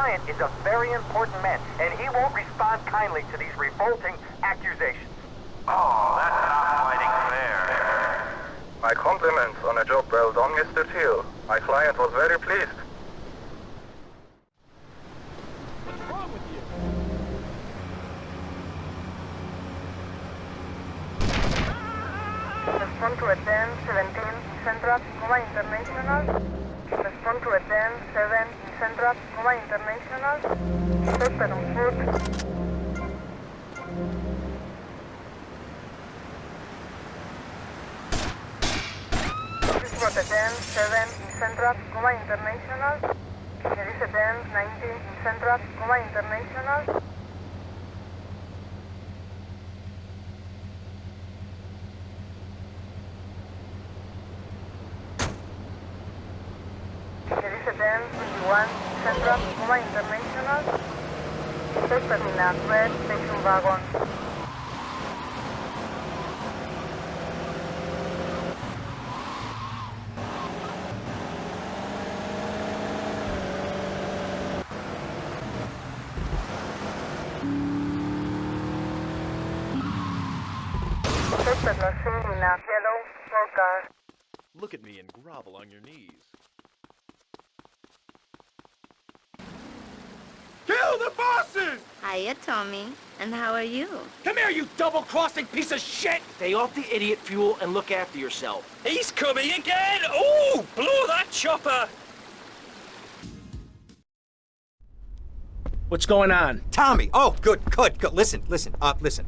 client is a very important man, and he won't respond kindly to these revolting accusations. Oh, that's not fighting fair. My compliments on a job well done, Mr. Teal. My client was very pleased. Respond to a 10, 17, Central, Coma International. Respond to a 10, 7, Central, Coma International. Was a 10, 7, Central, Coma International. There is a 10, 19, Central, Coma International. There is a 10, 21, Central, International. Terminal, red station wagon. Look at me and grovel on your knees. Kill the! Hiya, Tommy. And how are you? Come here, you double-crossing piece of shit! Stay off the idiot fuel and look after yourself. He's coming again! Oh, blow that chopper! What's going on? Tommy! Oh, good, good, good. Listen, listen, uh, listen.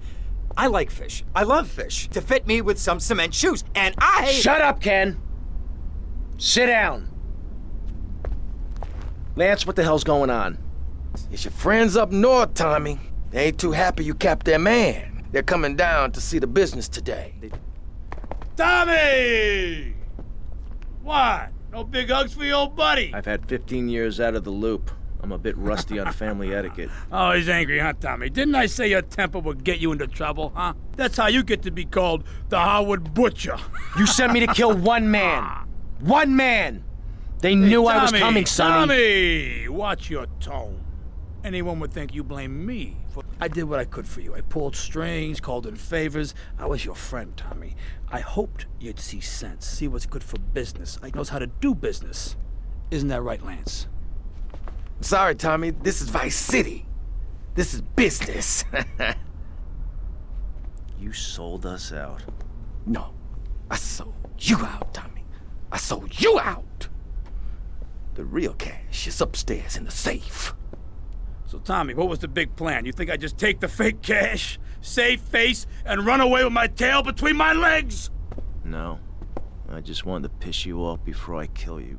I like fish. I love fish. To fit me with some cement shoes. And I... Shut up, Ken! Sit down. Lance, what the hell's going on? It's your friends up north, Tommy. They ain't too happy you kept their man. They're coming down to see the business today. Tommy! What? No big hugs for your old buddy? I've had 15 years out of the loop. I'm a bit rusty on family etiquette. Oh, he's angry, huh, Tommy? Didn't I say your temper would get you into trouble, huh? That's how you get to be called the Harwood Butcher. You sent me to kill one man. Ah. One man! They knew I was coming, Sonny. Tommy, watch your tone. Anyone would think you blame me. For... I did what I could for you. I pulled strings, called in favors. I was your friend, Tommy. I hoped you'd see sense, see what's good for business. I knows how to do business. Isn't that right, Lance? Sorry, Tommy. This is Vice City. This is business. You sold us out. no, I sold you out, Tommy. I sold you out. The real cash is upstairs in the safe. So, Tommy, what was the big plan? You think I just take the fake cash, save face, and run away with my tail between my legs? No. I just wanted to piss you off before I kill you. You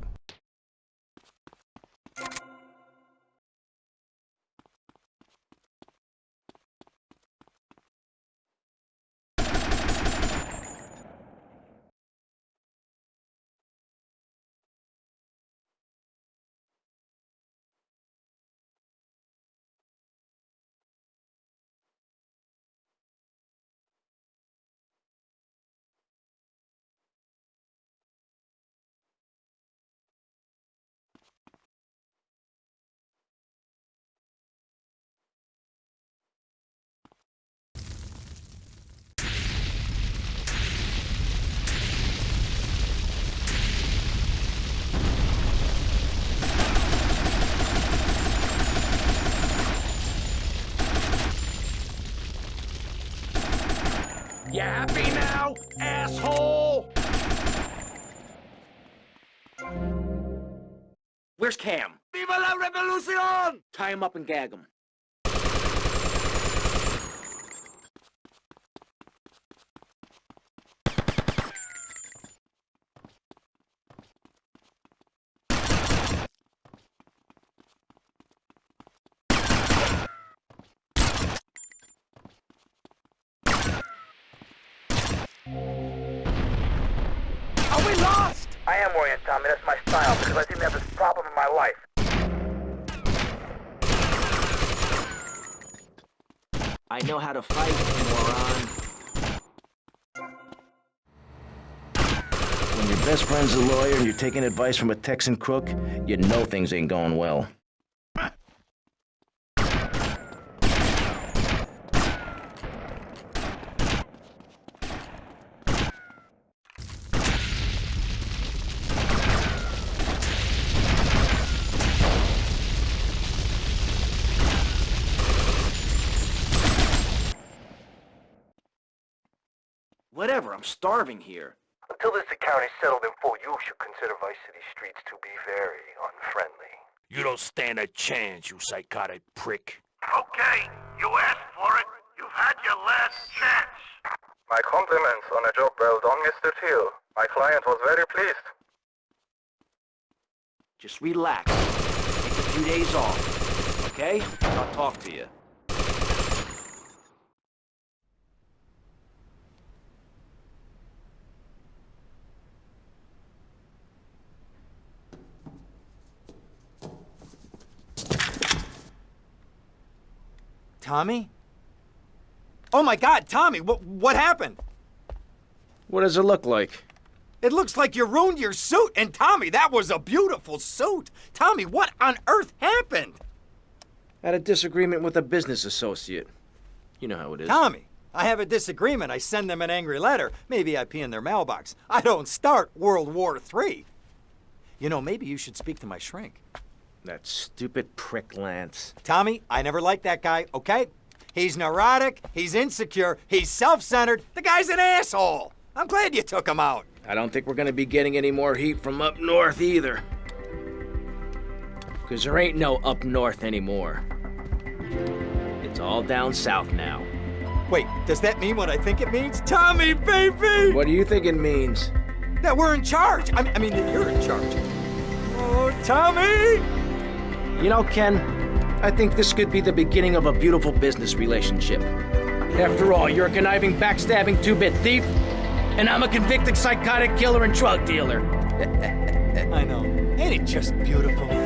asshole? Where's Cam? Viva la revolucion! Tie him up and gag him. Are we lost? I am worrying, Tommy. That's my style because I didn't have this problem in my life. I know how to fight, moron. When your best friend's a lawyer and you're taking advice from a Texan crook, you know things ain't going well. Whatever, I'm starving here. Until this account is settled in full, you should consider Vice City streets to be very unfriendly. You don't stand a chance, you psychotic prick. Okay, you asked for it. You've had your last chance. My compliments on a job well done, Mr. Teal. My client was very pleased. Just relax. Take a few days off. Okay? I'll talk to you. Tommy? Oh my god, Tommy, what, what happened? What does it look like? It looks like you ruined your suit. And Tommy, that was a beautiful suit. Tommy, what on earth happened? Had a disagreement with a business associate. You know how it is. Tommy, I have a disagreement. I send them an angry letter. Maybe I pee in their mailbox. I don't start World War III. You know, maybe you should speak to my shrink. That stupid prick Lance. Tommy, I never liked that guy, okay? He's neurotic, he's insecure, he's self centered. The guy's an asshole. I'm glad you took him out. I don't think we're gonna be getting any more heat from up north either. Because there ain't no up north anymore. It's all down south now. Wait, does that mean what I think it means? Tommy, baby! What do you think it means? That we're in charge. I, I mean, that you're in charge. Oh, Tommy! You know, Ken, I think this could be the beginning of a beautiful business relationship. After all, you're a conniving, backstabbing two-bit thief, and I'm a convicted psychotic killer and drug dealer. I know. Ain't it just beautiful?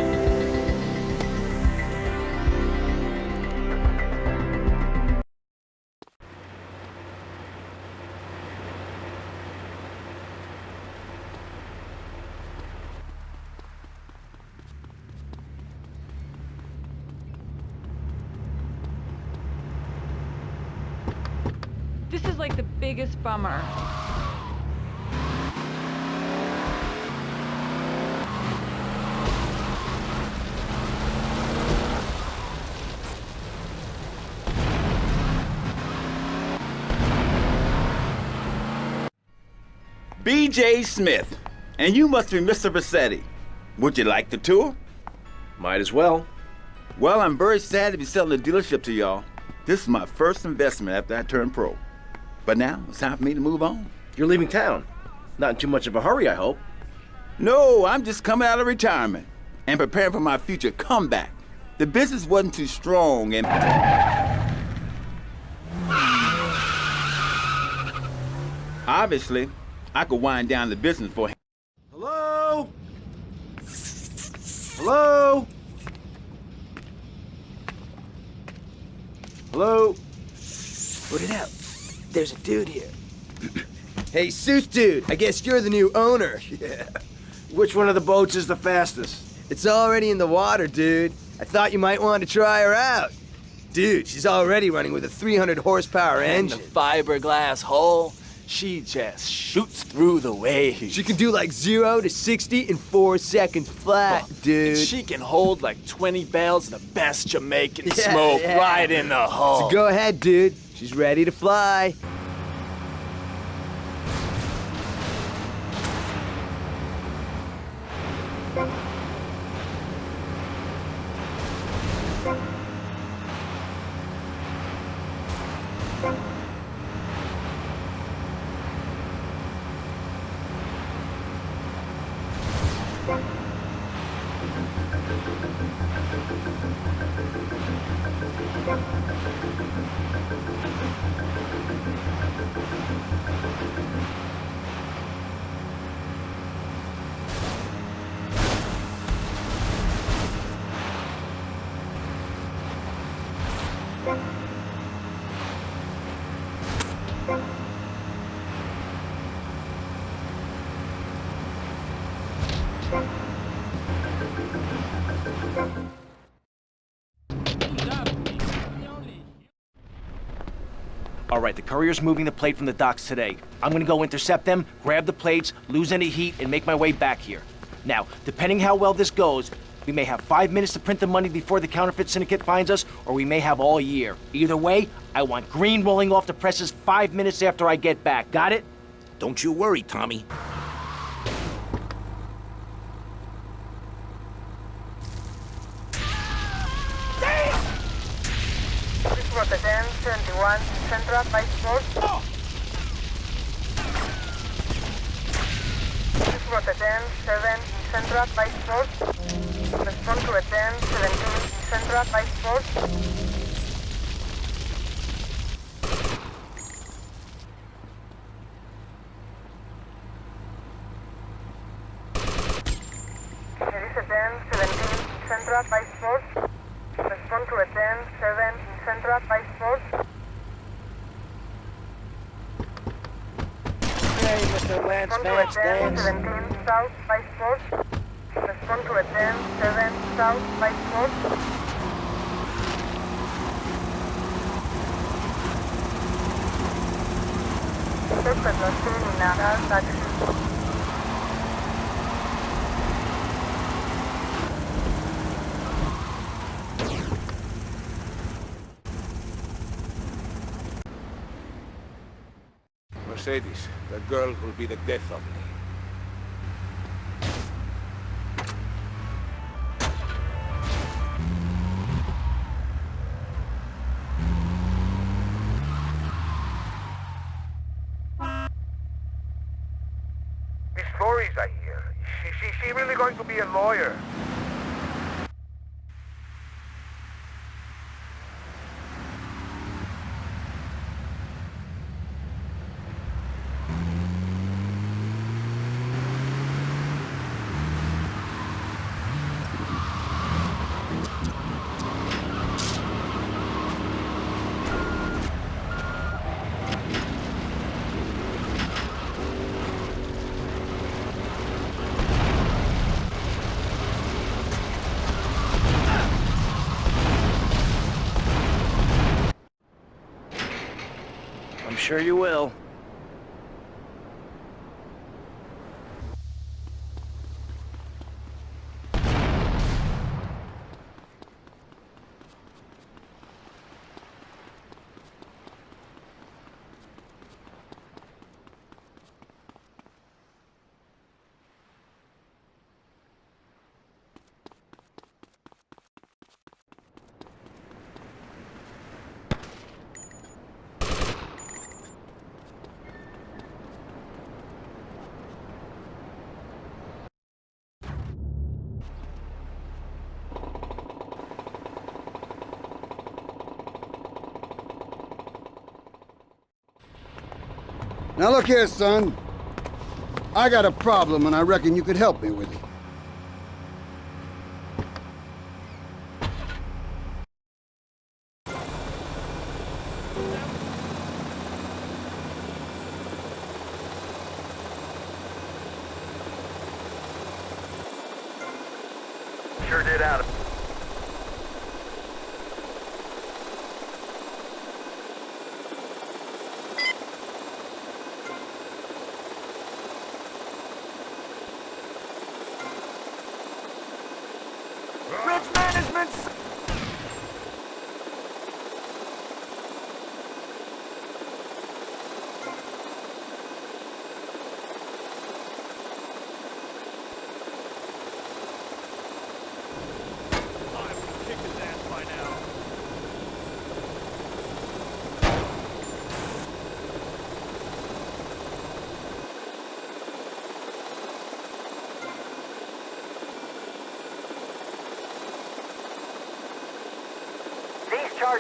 Biggest bummer. B.J. Smith, and you must be Mr. Vercetti. Would you like the tour? Might as well. Well, I'm very sad to be selling the dealership to y'all. This is my first investment after I turned pro. But now it's time for me to move on. You're leaving town. Not in too much of a hurry, I hope. No, I'm just coming out of retirement and preparing for my future comeback. The business wasn't too strong and. Obviously, I could wind down the business for. Him. Hello? Hello? Hello? Put it out. There's a dude here. hey, suit dude, I guess you're the new owner. Yeah. Which one of the boats is the fastest? It's already in the water, dude. I thought you might want to try her out. Dude, she's already running with a 300 horsepower And engine. the fiberglass hull, she just shoots through the waves. She can do like 0 to 60 in 4 seconds flat, oh, dude. And she can hold like 20 bales of the best Jamaican Yeah, smoke yeah. right in the hull. So go ahead, dude. She's ready to fly. All right, the courier's moving the plate from the docks today. I'm gonna go intercept them, grab the plates, lose any heat, and make my way back here. Now, depending how well this goes, We may have five minutes to print the money before the counterfeit syndicate finds us, or we may have all year. Either way, I want green rolling off the presses five minutes after I get back. Got it? Don't you worry, Tommy. Central, Vice Force. Six Rotterdam, 7, Central, Vice Force. Respond to attend 17, Central, Vice Force. There is attend 17, Central, Vice Force. Respond to attend 7, Central, Vice Force. Hey, Mr. Lance Respond to Vance attend Dance. 17, South, Vice Force. Respond to attend 7, South, Vice Force. Suspect lost in Nara, taxi. Mercedes, that girl will be the death of me. The stories I hear. She, she, she really going to be a lawyer? I'm sure you will. Now look here, son. I got a problem and I reckon you could help me with it. Bridge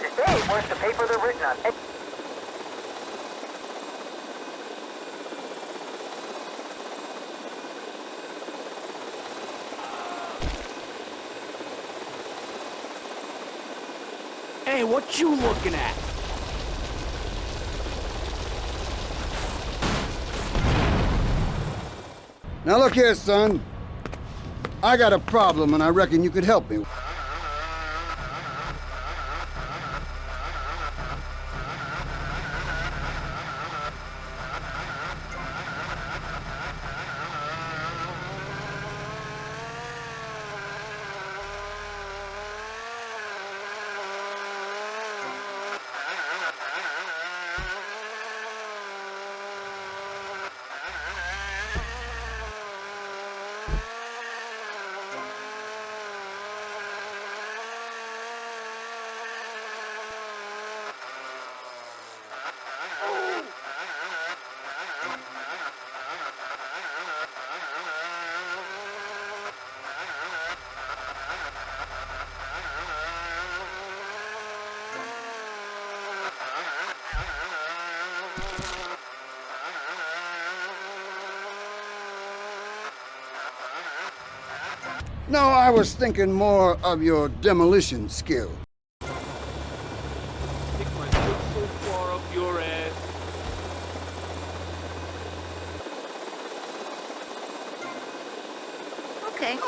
management! These charges, worth the paper they're written on. And Hey, what you looking at? Now look here, son. I got a problem and I reckon you could help me. No, I was thinking more of your demolition skill. Stick my foot so far up your ass. Okay.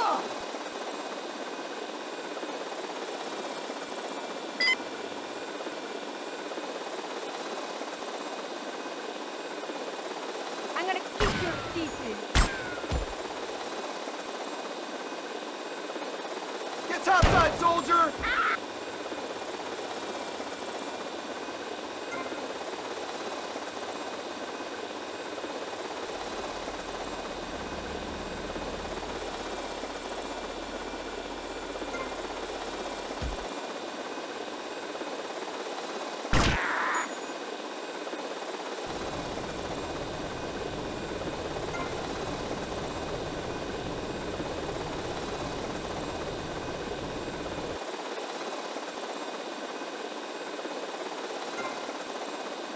I'm gonna kick your teeth in. Get topside, soldier!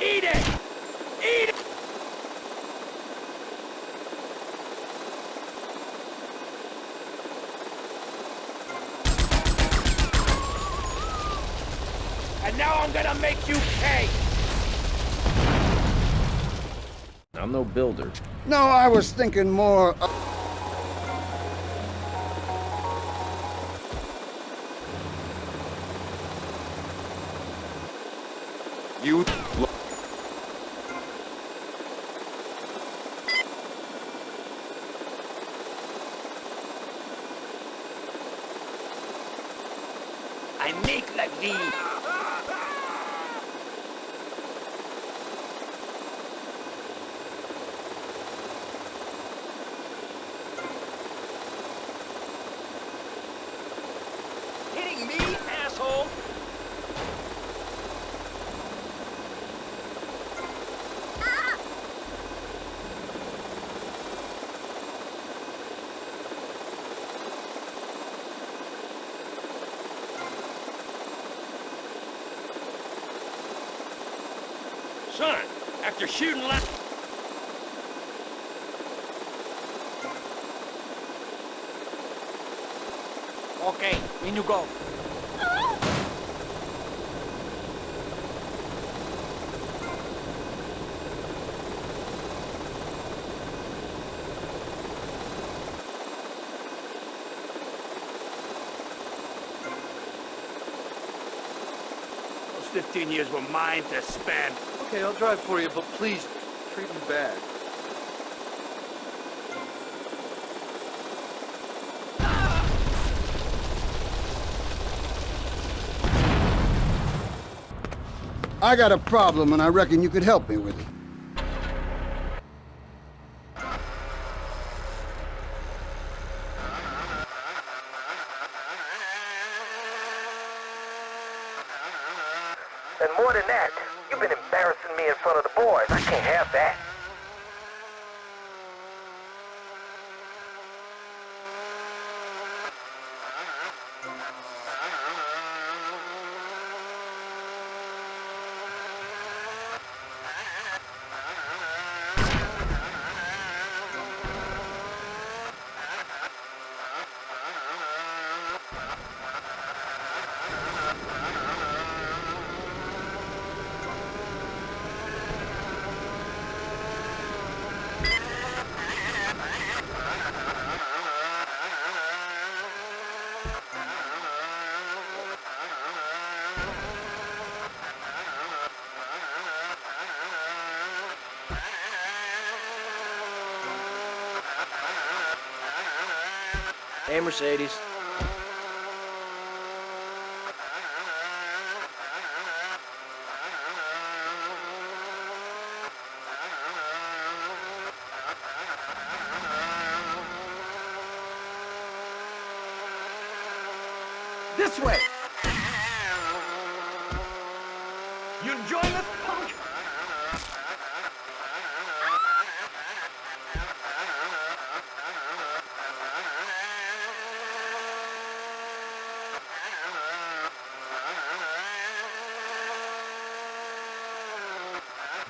Eat it! Eat it! And now I'm gonna make you pay! I'm no builder. No, I was thinking more of... You. I make like thee! Hitting me, asshole! Son, after shooting last... Okay, in you go. Those 15 years were mine to spend. Okay, I'll drive for you, but please treat me bad. I got a problem and I reckon you could help me with it. And more than that, you've been embarrassing me in front of the boys. I can't have that. Hey, Mercedes. This way! You enjoying this, punk?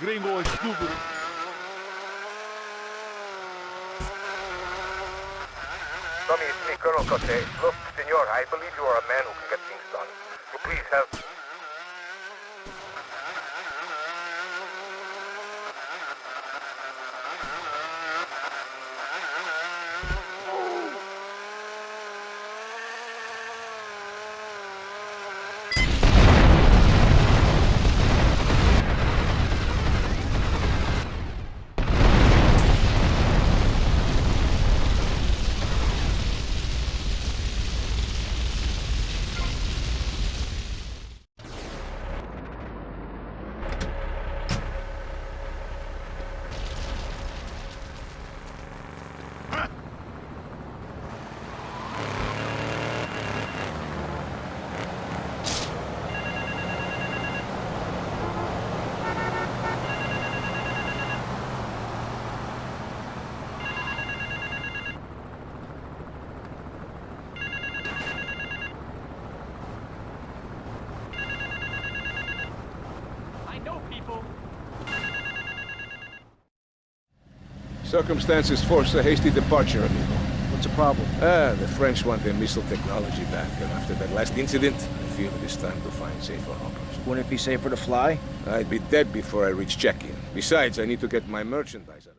Gringo estúpido. Tommy, it's me, Colonel Cortez. Look, senor, I believe you are a man who can get things done. So please help. I know people. Circumstances force a hasty departure, amigo. What's the problem? Ah, the French want their missile technology back, and after that last incident, I feel it is time to find safer harbors. Wouldn't it be safer to fly? I'd be dead before I reach check-in. Besides, I need to get my merchandise out.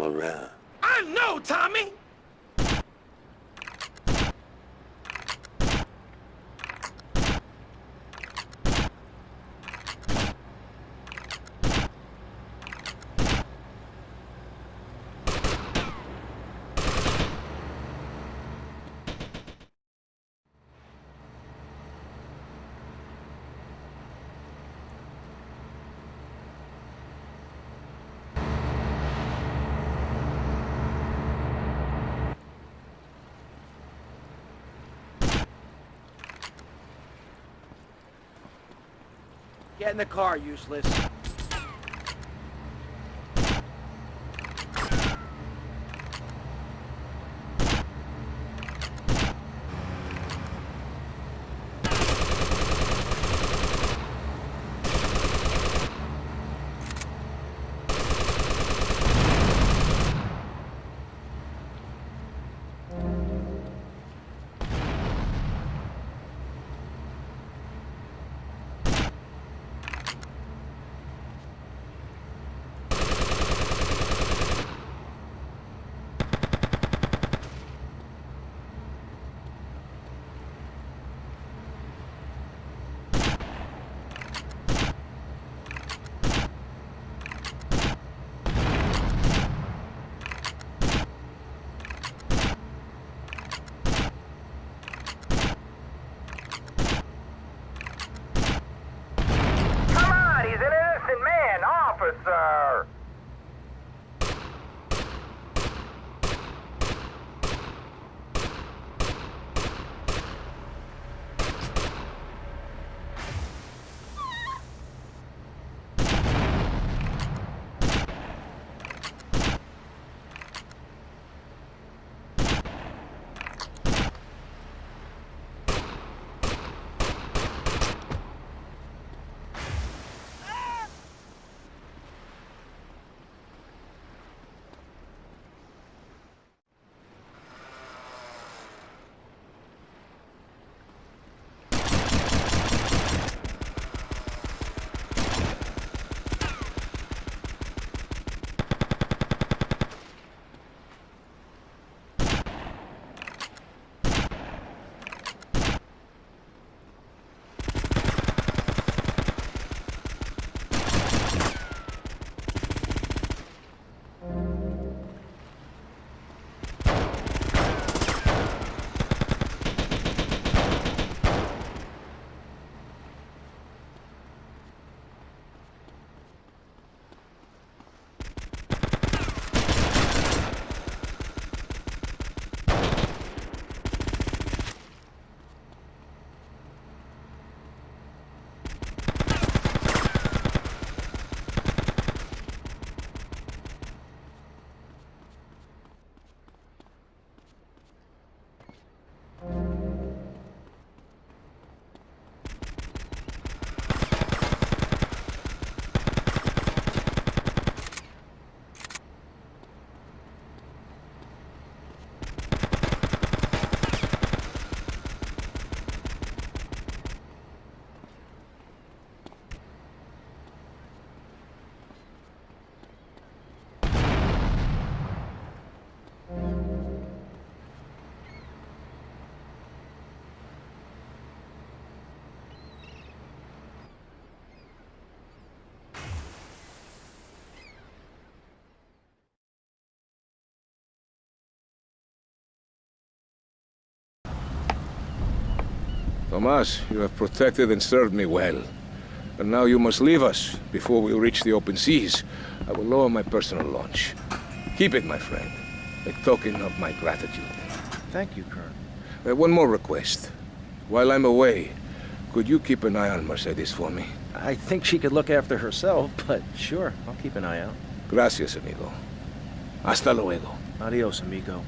All around. I know, Tommy! Get in the car, useless. Tomas, you have protected and served me well. And now you must leave us before we reach the open seas. I will lower my personal launch. Keep it, my friend. A token of my gratitude. Thank you, Colonel. Uh, one more request. While I'm away, could you keep an eye on Mercedes for me? I think she could look after herself, but sure, I'll keep an eye out. Gracias, amigo. Hasta luego. Adios, amigo.